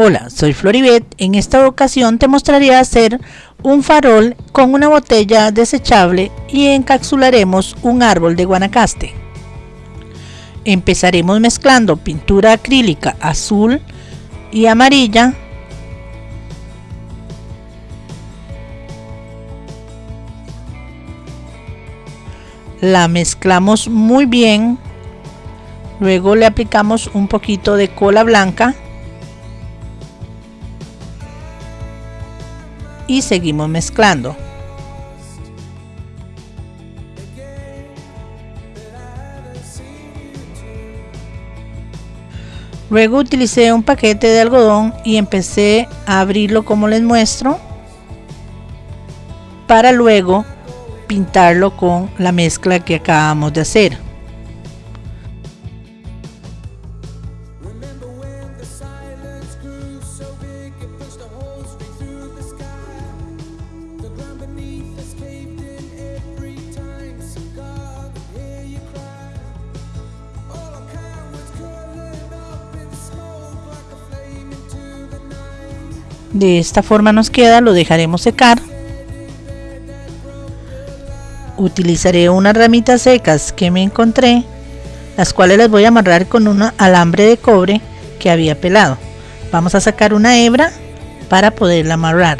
Hola, soy Floribet. En esta ocasión te mostraré hacer un farol con una botella desechable y encapsularemos un árbol de guanacaste. Empezaremos mezclando pintura acrílica azul y amarilla la mezclamos muy bien luego le aplicamos un poquito de cola blanca y seguimos mezclando. Luego utilicé un paquete de algodón y empecé a abrirlo como les muestro para luego pintarlo con la mezcla que acabamos de hacer. De esta forma nos queda, lo dejaremos secar. Utilizaré unas ramitas secas que me encontré, las cuales las voy a amarrar con un alambre de cobre que había pelado. Vamos a sacar una hebra para poderla amarrar.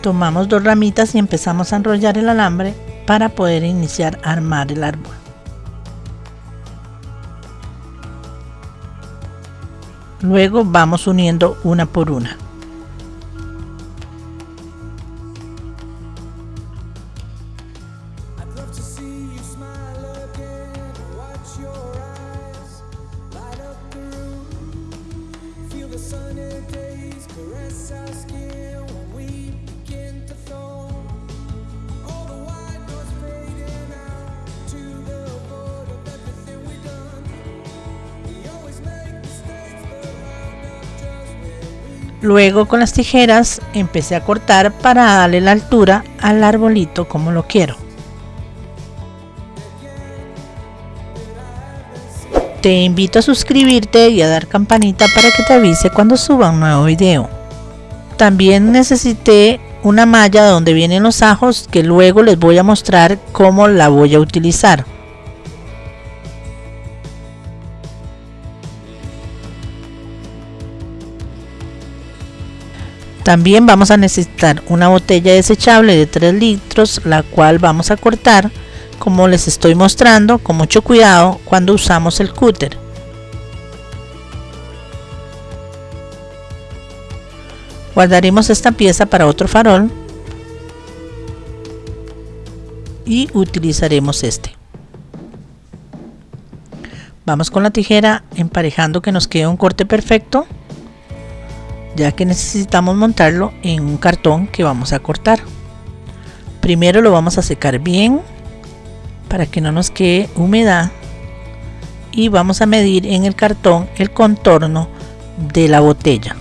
Tomamos dos ramitas y empezamos a enrollar el alambre para poder iniciar a armar el árbol. Luego vamos uniendo una por una. Luego con las tijeras empecé a cortar para darle la altura al arbolito como lo quiero. Te invito a suscribirte y a dar campanita para que te avise cuando suba un nuevo video. También necesité una malla donde vienen los ajos que luego les voy a mostrar cómo la voy a utilizar. También vamos a necesitar una botella desechable de 3 litros, la cual vamos a cortar como les estoy mostrando con mucho cuidado cuando usamos el cúter. Guardaremos esta pieza para otro farol y utilizaremos este. Vamos con la tijera emparejando que nos quede un corte perfecto ya que necesitamos montarlo en un cartón que vamos a cortar. Primero lo vamos a secar bien para que no nos quede humedad y vamos a medir en el cartón el contorno de la botella.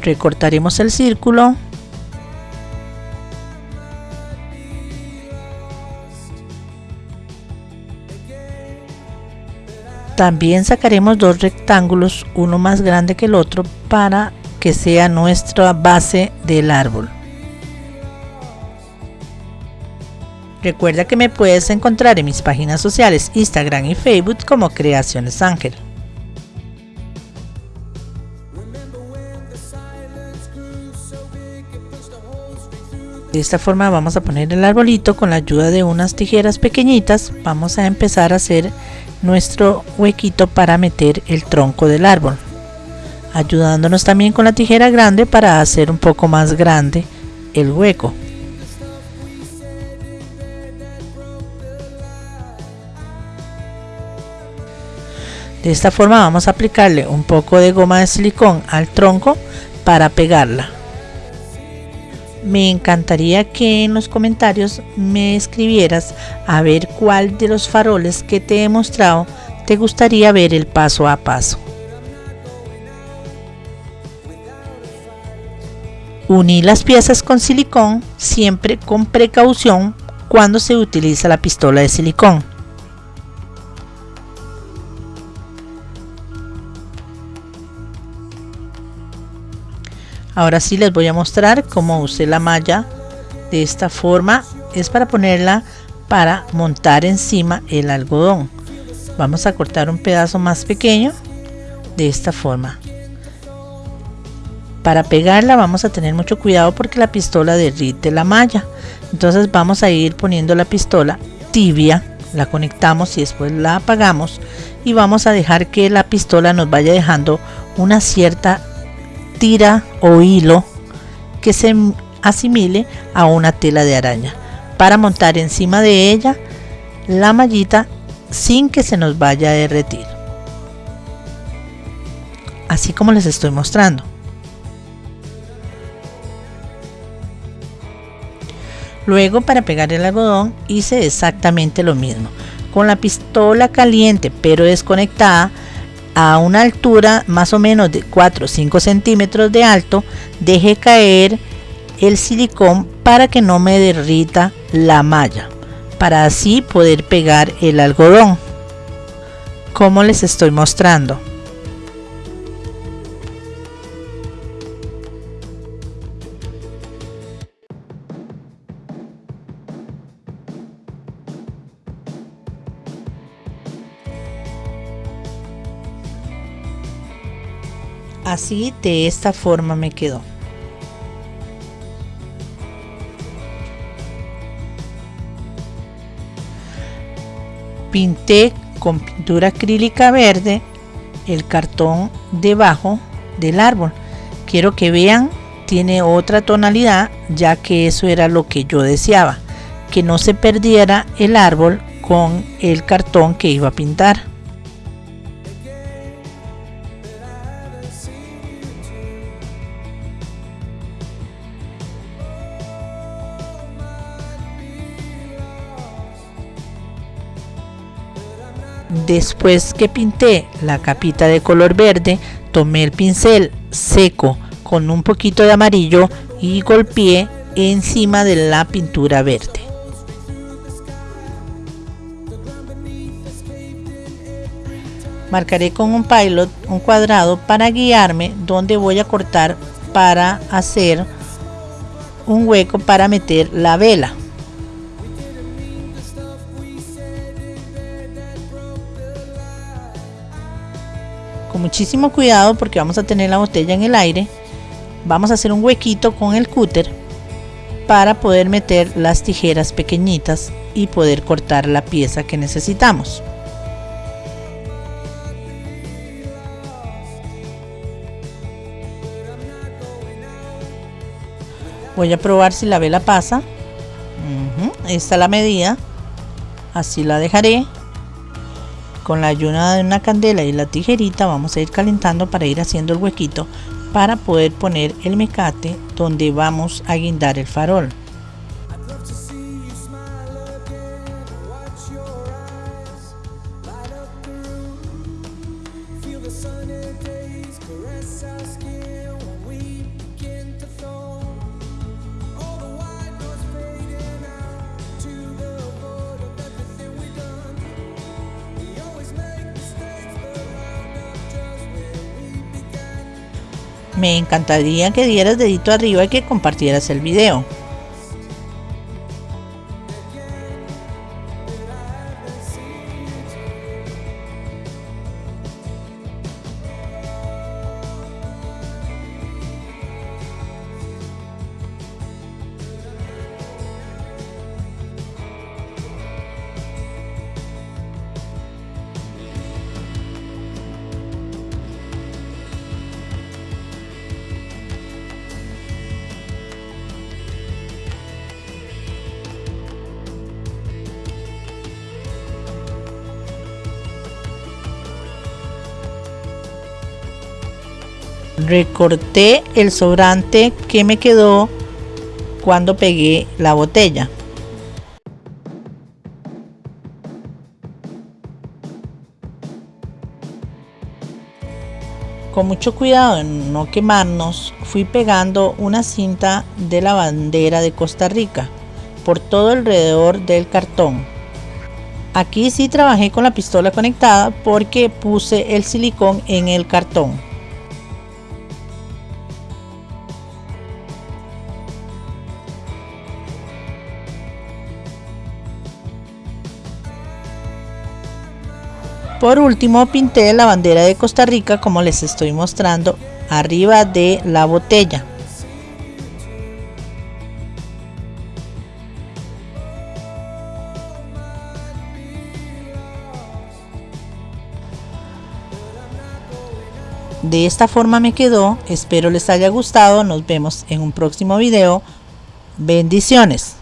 Recortaremos el círculo También sacaremos dos rectángulos, uno más grande que el otro, para que sea nuestra base del árbol. Recuerda que me puedes encontrar en mis páginas sociales Instagram y Facebook como Creaciones Ángel. De esta forma vamos a poner el arbolito con la ayuda de unas tijeras pequeñitas. Vamos a empezar a hacer nuestro huequito para meter el tronco del árbol ayudándonos también con la tijera grande para hacer un poco más grande el hueco. De esta forma vamos a aplicarle un poco de goma de silicón al tronco para pegarla me encantaría que en los comentarios me escribieras a ver cuál de los faroles que te he mostrado te gustaría ver el paso a paso. Uní las piezas con silicón siempre con precaución cuando se utiliza la pistola de silicón. Ahora sí les voy a mostrar cómo usé la malla de esta forma. Es para ponerla para montar encima el algodón. Vamos a cortar un pedazo más pequeño de esta forma. Para pegarla vamos a tener mucho cuidado porque la pistola derrite la malla. Entonces vamos a ir poniendo la pistola tibia, la conectamos y después la apagamos y vamos a dejar que la pistola nos vaya dejando una cierta tira o hilo que se asimile a una tela de araña. Para montar encima de ella la mallita sin que se nos vaya a derretir. Así como les estoy mostrando. Luego para pegar el algodón hice exactamente lo mismo. Con la pistola caliente pero desconectada a una altura más o menos de 4 o 5 centímetros de alto, dejé caer el silicón para que no me derrita la malla, para así poder pegar el algodón, como les estoy mostrando. Así de esta forma me quedó. Pinté con pintura acrílica verde el cartón debajo del árbol. Quiero que vean tiene otra tonalidad ya que eso era lo que yo deseaba que no se perdiera el árbol con el cartón que iba a pintar Después que pinté la capita de color verde, tomé el pincel seco con un poquito de amarillo y golpeé encima de la pintura verde. Marcaré con un pilot un cuadrado para guiarme donde voy a cortar para hacer un hueco para meter la vela. Muchísimo cuidado porque vamos a tener la botella en el aire. Vamos a hacer un huequito con el cúter para poder meter las tijeras pequeñitas y poder cortar la pieza que necesitamos. Voy a probar si la vela pasa. Esta es la medida. Así la dejaré con la ayuda de una candela y la tijerita vamos a ir calentando para ir haciendo el huequito para poder poner el mecate donde vamos a guindar el farol. Me encantaría que dieras dedito arriba y que compartieras el video. Recorté el sobrante que me quedó cuando pegué la botella Con mucho cuidado en no quemarnos, fui pegando una cinta de la bandera de Costa Rica por todo alrededor del cartón. Aquí sí trabajé con la pistola conectada porque puse el silicón en el cartón. Por último pinté la bandera de Costa Rica como les estoy mostrando arriba de la botella. De esta forma me quedó, espero les haya gustado, nos vemos en un próximo video. Bendiciones.